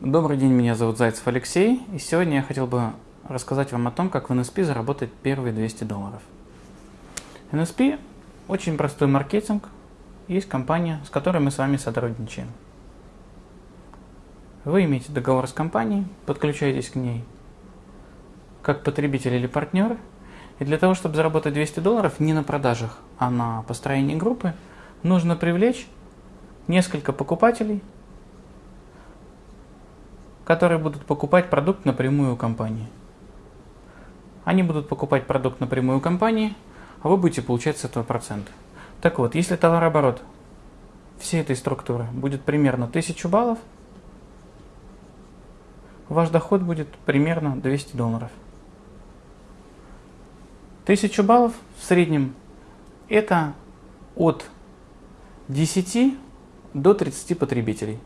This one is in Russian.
Добрый день, меня зовут Зайцев Алексей, и сегодня я хотел бы рассказать вам о том, как в NSP заработать первые 200 долларов. NSP – очень простой маркетинг, есть компания, с которой мы с вами сотрудничаем. Вы имеете договор с компанией, подключаетесь к ней как потребитель или партнер, и для того, чтобы заработать 200 долларов не на продажах, а на построении группы, нужно привлечь несколько покупателей – которые будут покупать продукт напрямую у компании. Они будут покупать продукт напрямую у компании, а вы будете получать с этого процент. Так вот, если товарооборот всей этой структуры будет примерно 1000 баллов, ваш доход будет примерно 200 долларов. 1000 баллов в среднем это от 10 до 30 потребителей.